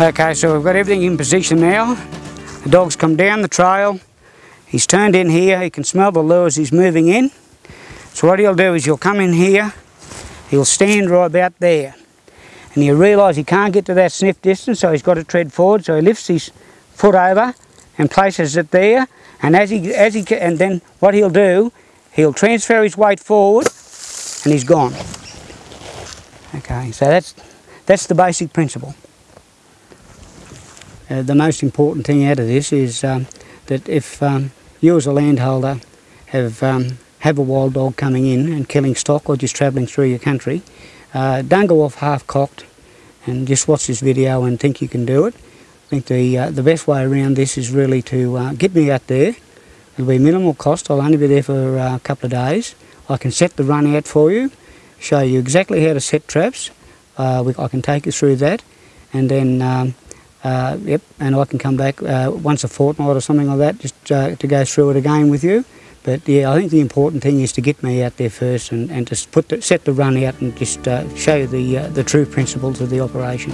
Okay, so we've got everything in position now. The dog's come down the trail. He's turned in here. He can smell the lures he's moving in. So what he'll do is he'll come in here. He'll stand right about there. And he'll realise he can't get to that sniff distance, so he's got to tread forward. So he lifts his foot over and places it there. And as he, as he, and then what he'll do, he'll transfer his weight forward, and he's gone. Okay, so that's that's the basic principle. Uh, the most important thing out of this is um, that if um, you as a landholder have um, have a wild dog coming in and killing stock or just travelling through your country, uh, don't go off half cocked and just watch this video and think you can do it. I think the uh, the best way around this is really to uh, get me out there. It'll be minimal cost. I'll only be there for uh, a couple of days. I can set the run out for you, show you exactly how to set traps. We, I can take you through that, and then um, uh, yep, and I can come back uh, once a fortnight or something like that, just uh, to go through it again with you. But yeah, I think the important thing is to get me out there first and, and just put the, set the run out and just uh, show the, uh, the true principles of the operation.